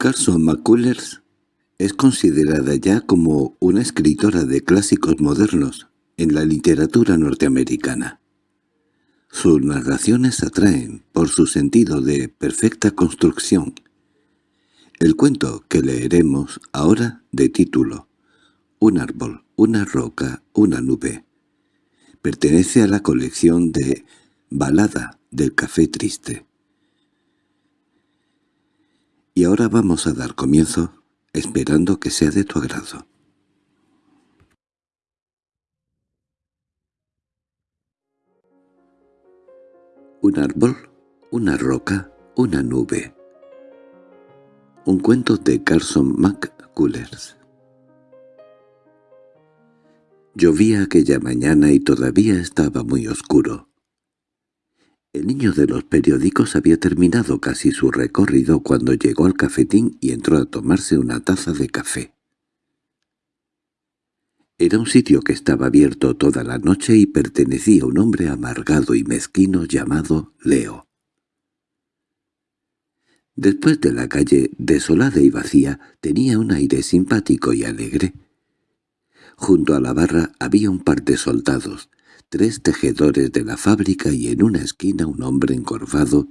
Carson McCullers es considerada ya como una escritora de clásicos modernos en la literatura norteamericana. Sus narraciones atraen por su sentido de perfecta construcción. El cuento que leeremos ahora de título Un árbol, una roca, una nube pertenece a la colección de Balada del Café Triste. Y ahora vamos a dar comienzo, esperando que sea de tu agrado. Un árbol, una roca, una nube. Un cuento de Carson McCullers. Llovía aquella mañana y todavía estaba muy oscuro. El niño de los periódicos había terminado casi su recorrido cuando llegó al cafetín y entró a tomarse una taza de café. Era un sitio que estaba abierto toda la noche y pertenecía a un hombre amargado y mezquino llamado Leo. Después de la calle desolada y vacía, tenía un aire simpático y alegre. Junto a la barra había un par de soldados, tres tejedores de la fábrica y en una esquina un hombre encorvado,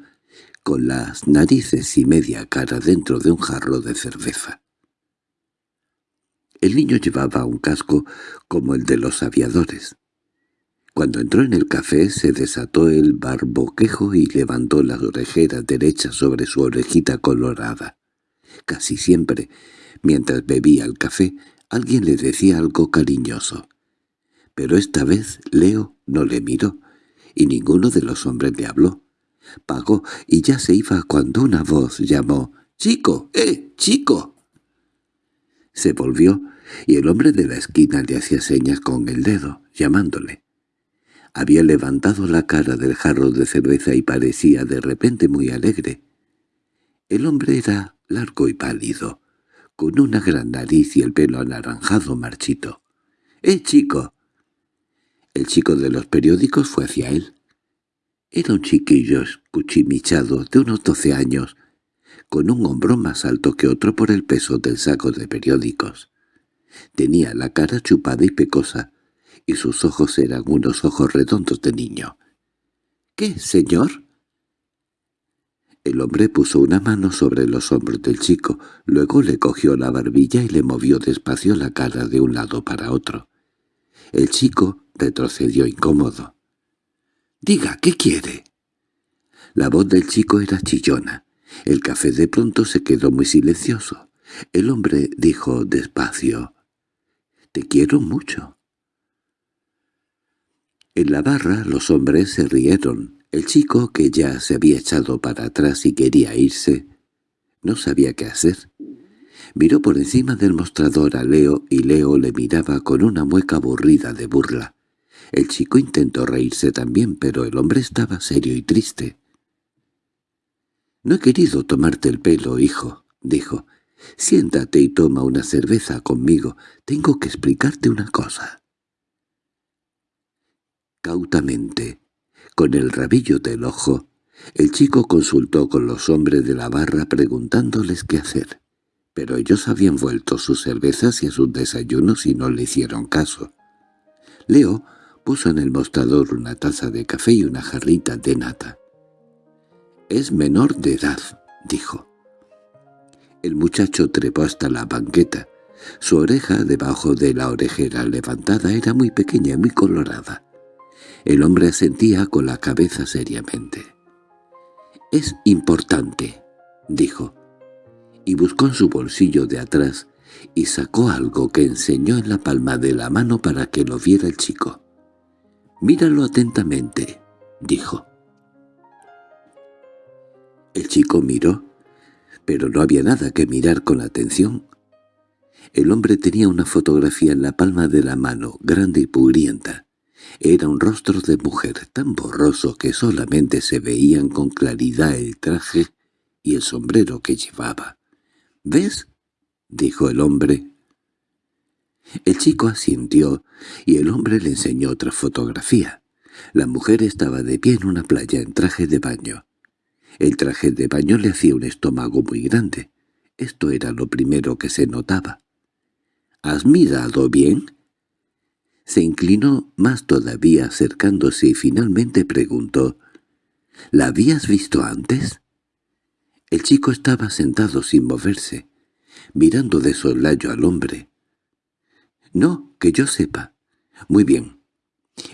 con las narices y media cara dentro de un jarro de cerveza. El niño llevaba un casco como el de los aviadores. Cuando entró en el café se desató el barboquejo y levantó la orejera derecha sobre su orejita colorada. Casi siempre, mientras bebía el café, alguien le decía algo cariñoso pero esta vez Leo no le miró, y ninguno de los hombres le habló. Pagó y ya se iba cuando una voz llamó «¡Chico! ¡Eh, chico!». Se volvió, y el hombre de la esquina le hacía señas con el dedo, llamándole. Había levantado la cara del jarro de cerveza y parecía de repente muy alegre. El hombre era largo y pálido, con una gran nariz y el pelo anaranjado marchito. —¡Eh, chico! El chico de los periódicos fue hacia él. Era un chiquillo escuchimichado de unos doce años, con un hombro más alto que otro por el peso del saco de periódicos. Tenía la cara chupada y pecosa, y sus ojos eran unos ojos redondos de niño. —¿Qué, señor? El hombre puso una mano sobre los hombros del chico, luego le cogió la barbilla y le movió despacio la cara de un lado para otro. El chico retrocedió incómodo. —Diga, ¿qué quiere? La voz del chico era chillona. El café de pronto se quedó muy silencioso. El hombre dijo despacio, «Te quiero mucho». En la barra los hombres se rieron. El chico, que ya se había echado para atrás y quería irse, no sabía qué hacer. Miró por encima del mostrador a Leo y Leo le miraba con una mueca aburrida de burla. El chico intentó reírse también, pero el hombre estaba serio y triste. «No he querido tomarte el pelo, hijo», dijo. «Siéntate y toma una cerveza conmigo. Tengo que explicarte una cosa». Cautamente, con el rabillo del ojo, el chico consultó con los hombres de la barra preguntándoles qué hacer, pero ellos habían vuelto sus cervezas y a sus desayunos y no le hicieron caso. Leo Puso en el mostrador una taza de café y una jarrita de nata. «Es menor de edad», dijo. El muchacho trepó hasta la banqueta. Su oreja, debajo de la orejera levantada, era muy pequeña y muy colorada. El hombre asentía con la cabeza seriamente. «Es importante», dijo, y buscó en su bolsillo de atrás y sacó algo que enseñó en la palma de la mano para que lo viera el chico. «Míralo atentamente», dijo. El chico miró, pero no había nada que mirar con atención. El hombre tenía una fotografía en la palma de la mano, grande y pugrienta. Era un rostro de mujer tan borroso que solamente se veían con claridad el traje y el sombrero que llevaba. «¿Ves?» dijo el hombre, el chico asintió, y el hombre le enseñó otra fotografía. La mujer estaba de pie en una playa en traje de baño. El traje de baño le hacía un estómago muy grande. Esto era lo primero que se notaba. —¿Has mirado bien? Se inclinó más todavía acercándose y finalmente preguntó —¿La habías visto antes? El chico estaba sentado sin moverse, mirando de soslayo al hombre. —No, que yo sepa. —Muy bien.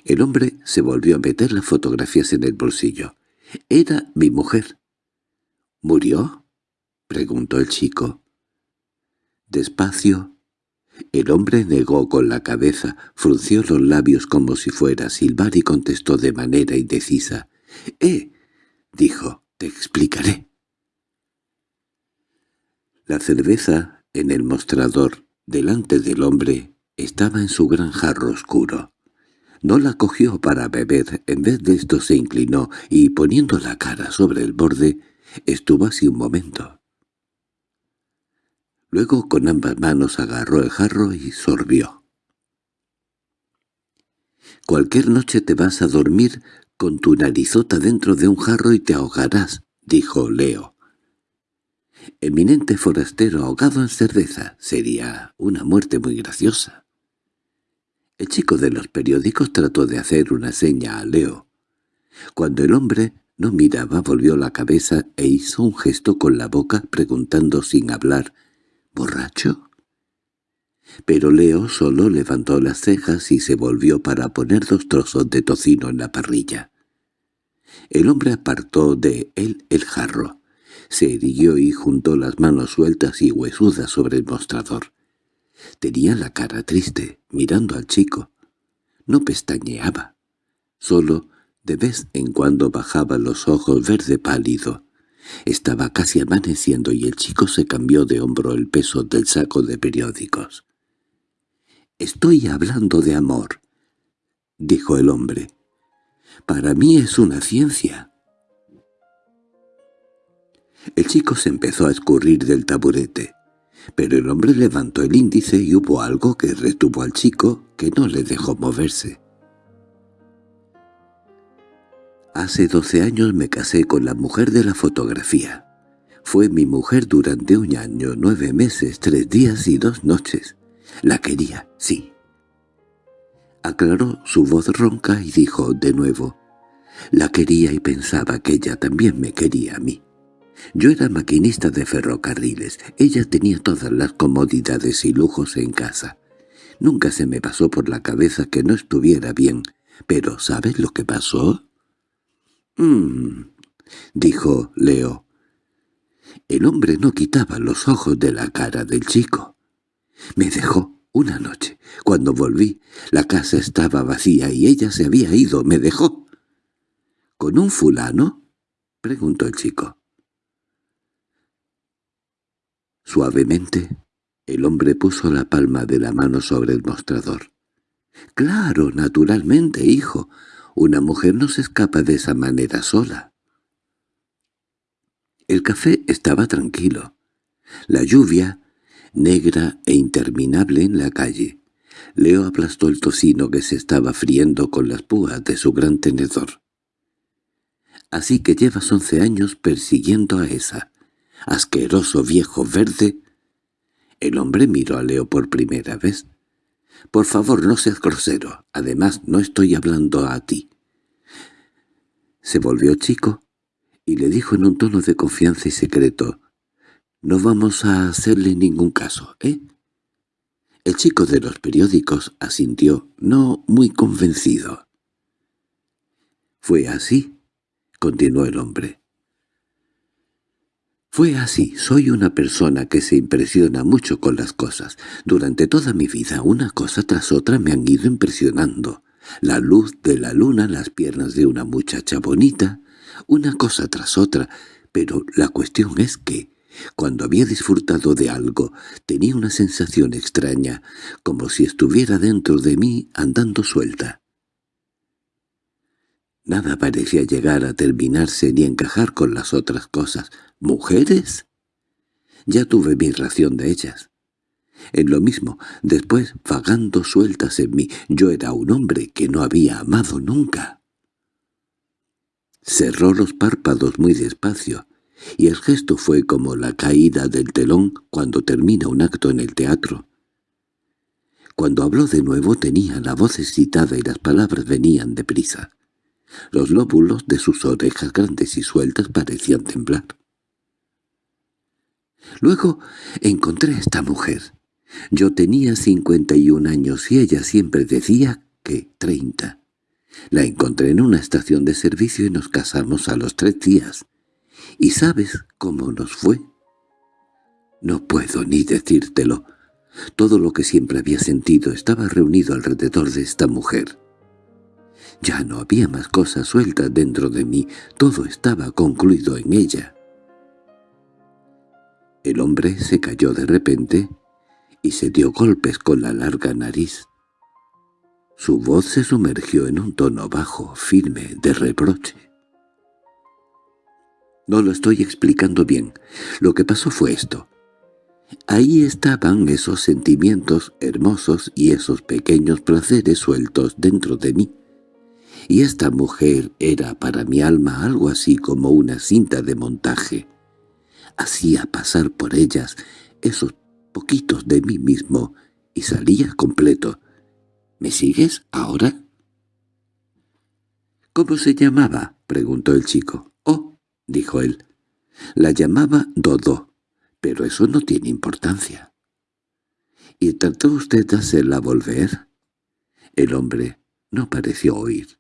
El hombre se volvió a meter las fotografías en el bolsillo. —Era mi mujer. —¿Murió? —preguntó el chico. Despacio. El hombre negó con la cabeza, frunció los labios como si fuera a silbar y contestó de manera indecisa. —¡Eh! —dijo—, te explicaré. La cerveza, en el mostrador, delante del hombre, estaba en su gran jarro oscuro. No la cogió para beber, en vez de esto se inclinó y, poniendo la cara sobre el borde, estuvo así un momento. Luego con ambas manos agarró el jarro y sorbió. «Cualquier noche te vas a dormir con tu narizota dentro de un jarro y te ahogarás», dijo Leo. «Eminente forastero ahogado en cerveza. Sería una muerte muy graciosa». El chico de los periódicos trató de hacer una seña a Leo. Cuando el hombre no miraba volvió la cabeza e hizo un gesto con la boca preguntando sin hablar ¿Borracho? Pero Leo solo levantó las cejas y se volvió para poner dos trozos de tocino en la parrilla. El hombre apartó de él el jarro, se irguió y juntó las manos sueltas y huesudas sobre el mostrador. Tenía la cara triste, mirando al chico. No pestañeaba. Solo de vez en cuando bajaba los ojos verde pálido. Estaba casi amaneciendo y el chico se cambió de hombro el peso del saco de periódicos. «Estoy hablando de amor», dijo el hombre. «Para mí es una ciencia». El chico se empezó a escurrir del taburete, pero el hombre levantó el índice y hubo algo que retuvo al chico que no le dejó moverse. Hace doce años me casé con la mujer de la fotografía. Fue mi mujer durante un año, nueve meses, tres días y dos noches. La quería, sí. Aclaró su voz ronca y dijo de nuevo, «La quería y pensaba que ella también me quería a mí. Yo era maquinista de ferrocarriles, ella tenía todas las comodidades y lujos en casa. Nunca se me pasó por la cabeza que no estuviera bien, pero ¿sabes lo que pasó?» «Mmm», dijo Leo. El hombre no quitaba los ojos de la cara del chico. Me dejó una noche. Cuando volví, la casa estaba vacía y ella se había ido. Me dejó. —¿Con un fulano? —preguntó el chico. Suavemente, el hombre puso la palma de la mano sobre el mostrador. —Claro, naturalmente, hijo. Una mujer no se escapa de esa manera sola. El café estaba tranquilo. La lluvia, negra e interminable en la calle. Leo aplastó el tocino que se estaba friendo con las púas de su gran tenedor. «Así que llevas once años persiguiendo a esa. Asqueroso viejo verde». El hombre miró a Leo por primera vez. Por favor, no seas grosero. Además, no estoy hablando a ti. Se volvió chico y le dijo en un tono de confianza y secreto, «No vamos a hacerle ningún caso, ¿eh?» El chico de los periódicos asintió, no muy convencido. «Fue así», continuó el hombre. Fue así, soy una persona que se impresiona mucho con las cosas. Durante toda mi vida una cosa tras otra me han ido impresionando. La luz de la luna, las piernas de una muchacha bonita, una cosa tras otra, pero la cuestión es que, cuando había disfrutado de algo, tenía una sensación extraña, como si estuviera dentro de mí andando suelta. Nada parecía llegar a terminarse ni encajar con las otras cosas. ¿Mujeres? Ya tuve mi ración de ellas. En lo mismo, después, vagando sueltas en mí, yo era un hombre que no había amado nunca. Cerró los párpados muy despacio, y el gesto fue como la caída del telón cuando termina un acto en el teatro. Cuando habló de nuevo tenía la voz excitada y las palabras venían deprisa. Los lóbulos de sus orejas grandes y sueltas parecían temblar. Luego encontré a esta mujer. Yo tenía cincuenta y un años y ella siempre decía que treinta. La encontré en una estación de servicio y nos casamos a los tres días. ¿Y sabes cómo nos fue? No puedo ni decírtelo. Todo lo que siempre había sentido estaba reunido alrededor de esta mujer. Ya no había más cosas sueltas dentro de mí, todo estaba concluido en ella. El hombre se cayó de repente y se dio golpes con la larga nariz. Su voz se sumergió en un tono bajo, firme, de reproche. No lo estoy explicando bien. Lo que pasó fue esto. Ahí estaban esos sentimientos hermosos y esos pequeños placeres sueltos dentro de mí. Y esta mujer era para mi alma algo así como una cinta de montaje. Hacía pasar por ellas esos poquitos de mí mismo y salía completo. ¿Me sigues ahora? —¿Cómo se llamaba? —preguntó el chico. —Oh —dijo él—, la llamaba Dodo, pero eso no tiene importancia. —¿Y trató usted de hacerla volver? El hombre no pareció oír.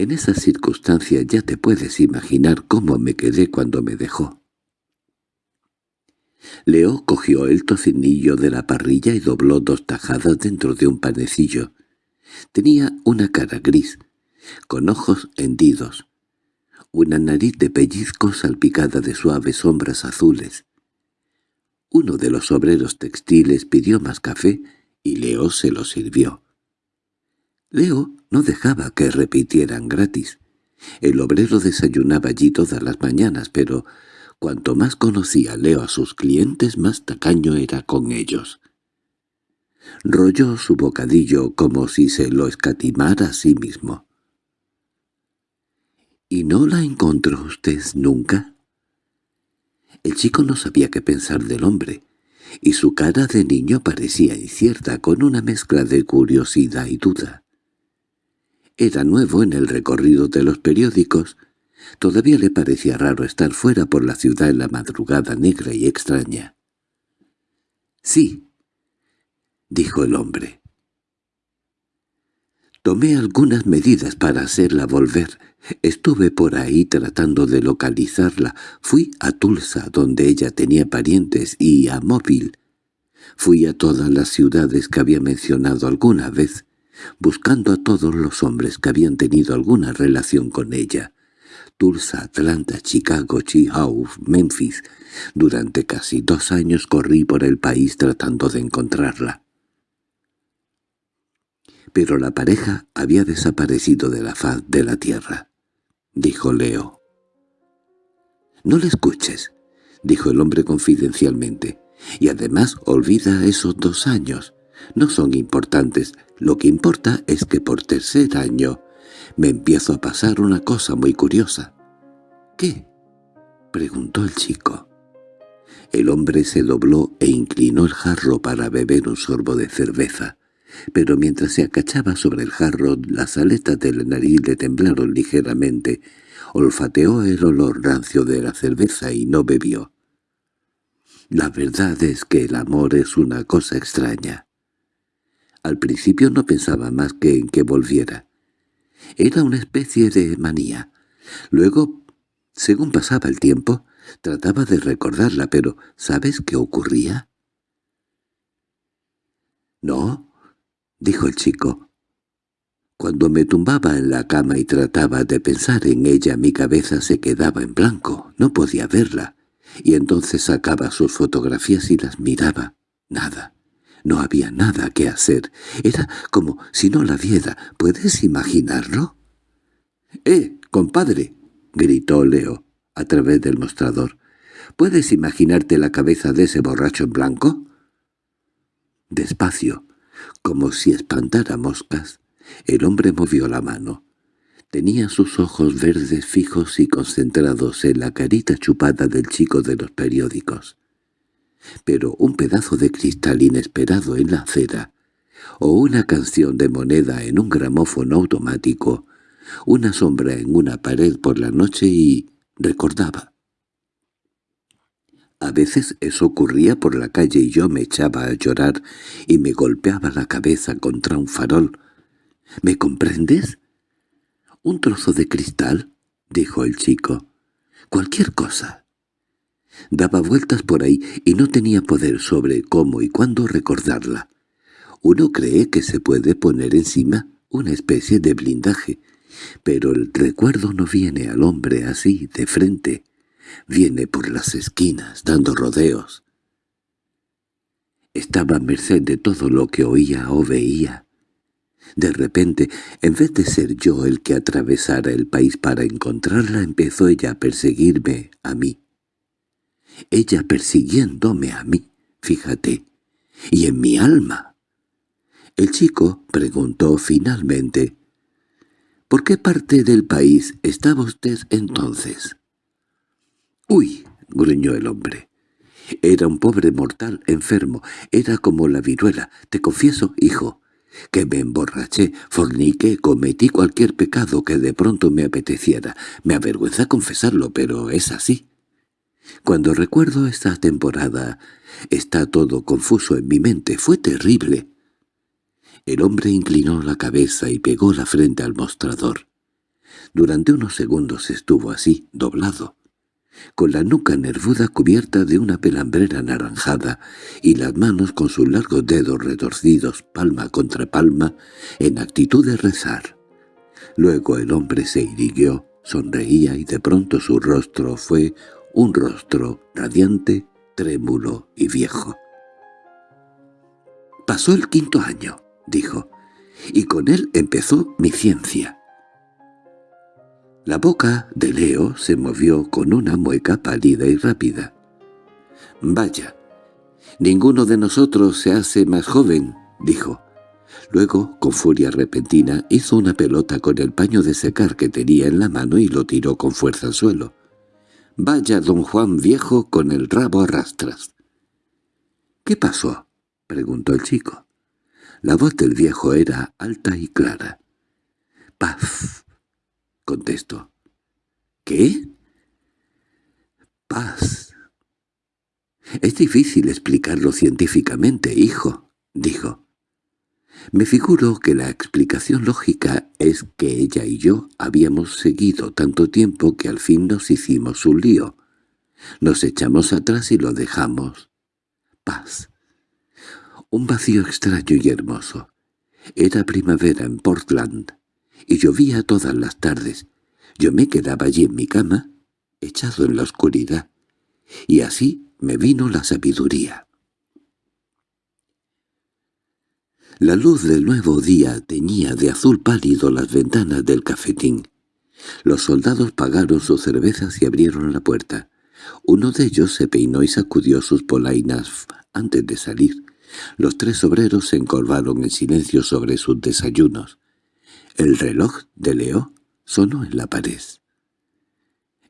En esa circunstancia ya te puedes imaginar cómo me quedé cuando me dejó. Leo cogió el tocinillo de la parrilla y dobló dos tajadas dentro de un panecillo. Tenía una cara gris, con ojos hendidos, una nariz de pellizco salpicada de suaves sombras azules. Uno de los obreros textiles pidió más café y Leo se lo sirvió. Leo no dejaba que repitieran gratis. El obrero desayunaba allí todas las mañanas, pero cuanto más conocía Leo a sus clientes, más tacaño era con ellos. Rolló su bocadillo como si se lo escatimara a sí mismo. —¿Y no la encontró usted nunca? El chico no sabía qué pensar del hombre, y su cara de niño parecía incierta con una mezcla de curiosidad y duda. Era nuevo en el recorrido de los periódicos. Todavía le parecía raro estar fuera por la ciudad en la madrugada negra y extraña. —Sí —dijo el hombre. Tomé algunas medidas para hacerla volver. Estuve por ahí tratando de localizarla. Fui a Tulsa, donde ella tenía parientes, y a Móvil. Fui a todas las ciudades que había mencionado alguna vez buscando a todos los hombres que habían tenido alguna relación con ella. Tulsa, Atlanta, Chicago, Chicago, Memphis. Durante casi dos años corrí por el país tratando de encontrarla. Pero la pareja había desaparecido de la faz de la tierra, dijo Leo. «No le escuches», dijo el hombre confidencialmente, «y además olvida esos dos años. No son importantes, lo que importa es que por tercer año me empiezo a pasar una cosa muy curiosa. —¿Qué? —preguntó el chico. El hombre se dobló e inclinó el jarro para beber un sorbo de cerveza, pero mientras se acachaba sobre el jarro las aletas de la nariz le temblaron ligeramente, olfateó el olor rancio de la cerveza y no bebió. La verdad es que el amor es una cosa extraña. Al principio no pensaba más que en que volviera. Era una especie de manía. Luego, según pasaba el tiempo, trataba de recordarla, pero ¿sabes qué ocurría? —No —dijo el chico. Cuando me tumbaba en la cama y trataba de pensar en ella, mi cabeza se quedaba en blanco, no podía verla, y entonces sacaba sus fotografías y las miraba. Nada. No había nada que hacer. Era como si no la viera. ¿Puedes imaginarlo? —¡Eh, compadre! —gritó Leo a través del mostrador. —¿Puedes imaginarte la cabeza de ese borracho en blanco? Despacio, como si espantara moscas, el hombre movió la mano. Tenía sus ojos verdes fijos y concentrados en la carita chupada del chico de los periódicos. Pero un pedazo de cristal inesperado en la acera, o una canción de moneda en un gramófono automático, una sombra en una pared por la noche y recordaba. A veces eso ocurría por la calle y yo me echaba a llorar y me golpeaba la cabeza contra un farol. ¿Me comprendes? —¿Un trozo de cristal? —dijo el chico. —Cualquier cosa. Daba vueltas por ahí y no tenía poder sobre cómo y cuándo recordarla. Uno cree que se puede poner encima una especie de blindaje, pero el recuerdo no viene al hombre así, de frente. Viene por las esquinas, dando rodeos. Estaba a merced de todo lo que oía o veía. De repente, en vez de ser yo el que atravesara el país para encontrarla, empezó ella a perseguirme a mí. Ella persiguiéndome a mí, fíjate, y en mi alma. El chico preguntó finalmente, ¿Por qué parte del país estaba usted entonces? —¡Uy! —gruñó el hombre. Era un pobre mortal enfermo, era como la viruela. Te confieso, hijo, que me emborraché, forniqué, cometí cualquier pecado que de pronto me apeteciera. Me avergüenza confesarlo, pero es así. Cuando recuerdo esta temporada, está todo confuso en mi mente. Fue terrible. El hombre inclinó la cabeza y pegó la frente al mostrador. Durante unos segundos estuvo así, doblado, con la nuca nervuda cubierta de una pelambrera anaranjada y las manos con sus largos dedos retorcidos palma contra palma en actitud de rezar. Luego el hombre se irguió, sonreía y de pronto su rostro fue un rostro radiante, trémulo y viejo. Pasó el quinto año, dijo, y con él empezó mi ciencia. La boca de Leo se movió con una mueca pálida y rápida. «Vaya, ninguno de nosotros se hace más joven», dijo. Luego, con furia repentina, hizo una pelota con el paño de secar que tenía en la mano y lo tiró con fuerza al suelo. «Vaya don Juan viejo con el rabo a rastras». «¿Qué pasó?» preguntó el chico. La voz del viejo era alta y clara. «Paz», contestó. —¿Qué? —Paz. —Es difícil explicarlo científicamente, hijo —dijo. Me figuro que la explicación lógica es que ella y yo habíamos seguido tanto tiempo que al fin nos hicimos un lío. Nos echamos atrás y lo dejamos. Paz. Un vacío extraño y hermoso. Era primavera en Portland y llovía todas las tardes. Yo me quedaba allí en mi cama, echado en la oscuridad, y así me vino la sabiduría. La luz del nuevo día teñía de azul pálido las ventanas del cafetín. Los soldados pagaron sus cervezas y abrieron la puerta. Uno de ellos se peinó y sacudió sus polainas antes de salir. Los tres obreros se encorvaron en silencio sobre sus desayunos. El reloj de Leo sonó en la pared.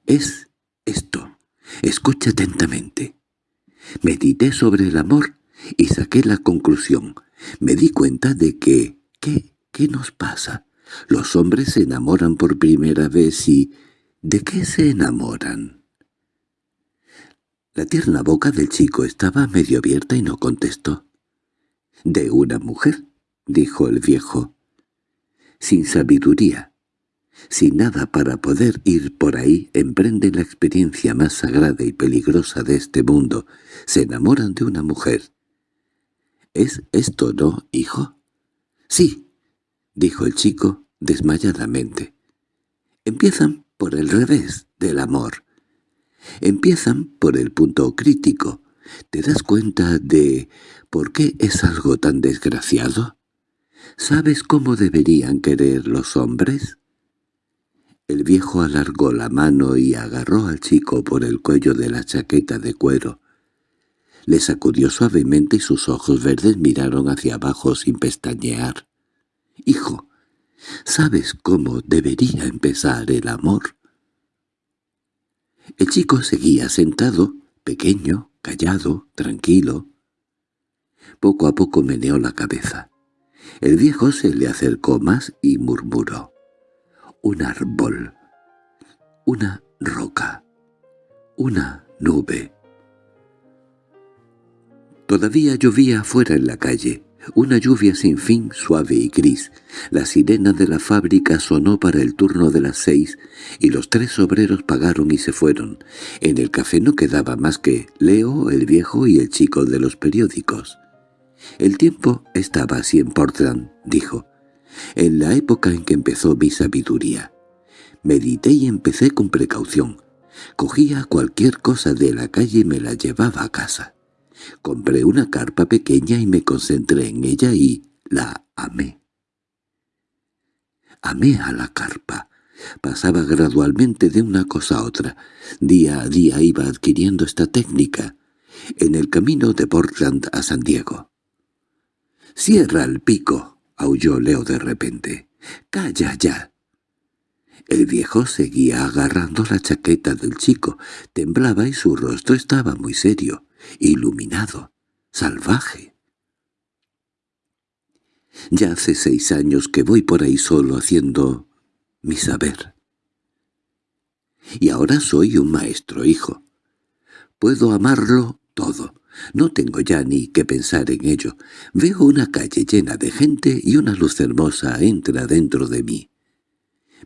«Es esto. Escucha atentamente». Medité sobre el amor y saqué la conclusión. Me di cuenta de que... ¿Qué? ¿Qué nos pasa? Los hombres se enamoran por primera vez y... ¿De qué se enamoran? La tierna boca del chico estaba medio abierta y no contestó. «De una mujer», dijo el viejo sin sabiduría, sin nada para poder ir por ahí, emprenden la experiencia más sagrada y peligrosa de este mundo, se enamoran de una mujer. —¿Es esto, no, hijo? —Sí —dijo el chico desmayadamente. —Empiezan por el revés del amor. Empiezan por el punto crítico. ¿Te das cuenta de por qué es algo tan desgraciado? ¿Sabes cómo deberían querer los hombres? El viejo alargó la mano y agarró al chico por el cuello de la chaqueta de cuero. Le sacudió suavemente y sus ojos verdes miraron hacia abajo sin pestañear. —Hijo, ¿Sabes cómo debería empezar el amor? El chico seguía sentado, pequeño, callado, tranquilo. Poco a poco meneó la cabeza. El viejo se le acercó más y murmuró. Un árbol. Una roca. Una nube. Todavía llovía afuera en la calle. Una lluvia sin fin, suave y gris. La sirena de la fábrica sonó para el turno de las seis, y los tres obreros pagaron y se fueron. En el café no quedaba más que Leo, el viejo y el chico de los periódicos. «El tiempo estaba así en Portland», dijo, «en la época en que empezó mi sabiduría. Medité y empecé con precaución. Cogía cualquier cosa de la calle y me la llevaba a casa. Compré una carpa pequeña y me concentré en ella y la amé. Amé a la carpa. Pasaba gradualmente de una cosa a otra. Día a día iba adquiriendo esta técnica. En el camino de Portland a San Diego. «¡Cierra el pico!» aulló Leo de repente. «¡Calla ya!» El viejo seguía agarrando la chaqueta del chico. Temblaba y su rostro estaba muy serio iluminado, salvaje. Ya hace seis años que voy por ahí solo haciendo mi saber. Y ahora soy un maestro, hijo. Puedo amarlo todo. No tengo ya ni que pensar en ello. Veo una calle llena de gente y una luz hermosa entra dentro de mí.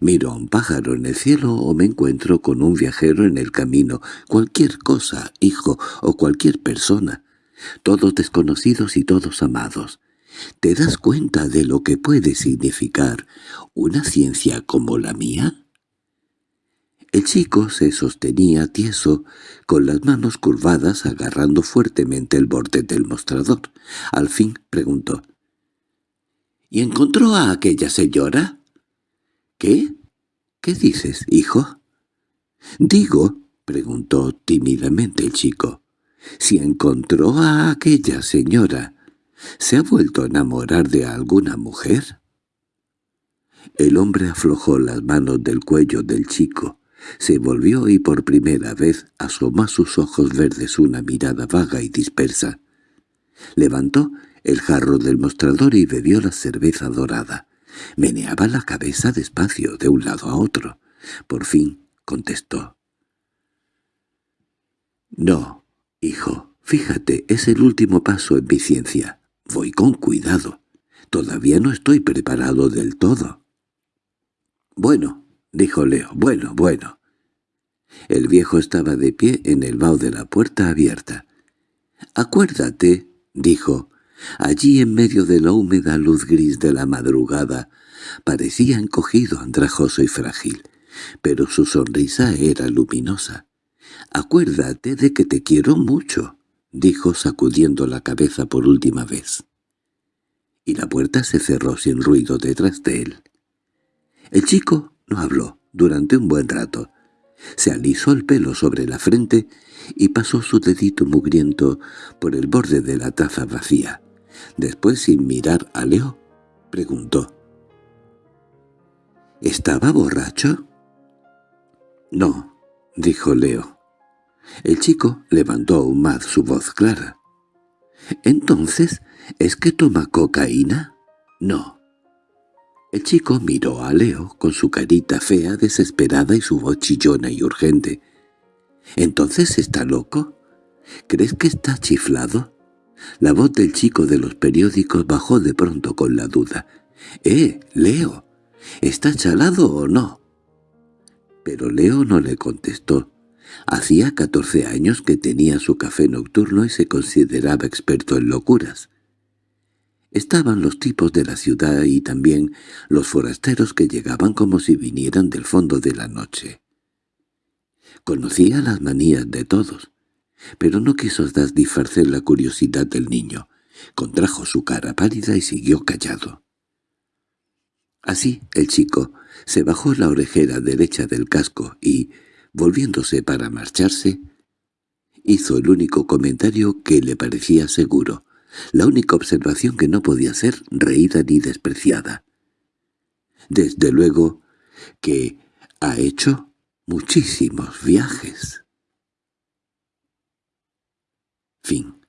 Miro a un pájaro en el cielo o me encuentro con un viajero en el camino, cualquier cosa, hijo, o cualquier persona, todos desconocidos y todos amados. ¿Te das cuenta de lo que puede significar una ciencia como la mía? El chico se sostenía tieso, con las manos curvadas agarrando fuertemente el borde del mostrador. Al fin preguntó. —¿Y encontró a aquella señora? —¿Qué? ¿Qué dices, hijo? —Digo —preguntó tímidamente el chico—, si encontró a aquella señora, ¿se ha vuelto a enamorar de alguna mujer? El hombre aflojó las manos del cuello del chico, se volvió y por primera vez asomó a sus ojos verdes una mirada vaga y dispersa. Levantó el jarro del mostrador y bebió la cerveza dorada. Meneaba la cabeza despacio de un lado a otro. Por fin contestó. «No, hijo, fíjate, es el último paso en mi ciencia. Voy con cuidado. Todavía no estoy preparado del todo». «Bueno», dijo Leo, «bueno, bueno». El viejo estaba de pie en el vaho de la puerta abierta. «Acuérdate», dijo, Allí en medio de la húmeda luz gris de la madrugada parecía encogido, andrajoso y frágil, pero su sonrisa era luminosa. «Acuérdate de que te quiero mucho», dijo sacudiendo la cabeza por última vez. Y la puerta se cerró sin ruido detrás de él. El chico no habló durante un buen rato. Se alisó el pelo sobre la frente y pasó su dedito mugriento por el borde de la taza vacía. Después, sin mirar a Leo, preguntó. —¿Estaba borracho? —No —dijo Leo. El chico levantó aún más su voz clara. —¿Entonces es que toma cocaína? —No. El chico miró a Leo con su carita fea, desesperada y su voz chillona y urgente. —¿Entonces está loco? ¿Crees que está chiflado? La voz del chico de los periódicos bajó de pronto con la duda. —¡Eh, Leo! ¿Está chalado o no? Pero Leo no le contestó. Hacía catorce años que tenía su café nocturno y se consideraba experto en locuras. Estaban los tipos de la ciudad y también los forasteros que llegaban como si vinieran del fondo de la noche. Conocía las manías de todos, pero no quiso satisfacer la curiosidad del niño. Contrajo su cara pálida y siguió callado. Así el chico se bajó la orejera derecha del casco y, volviéndose para marcharse, hizo el único comentario que le parecía seguro, la única observación que no podía ser reída ni despreciada. Desde luego que ha hecho muchísimos viajes. Fin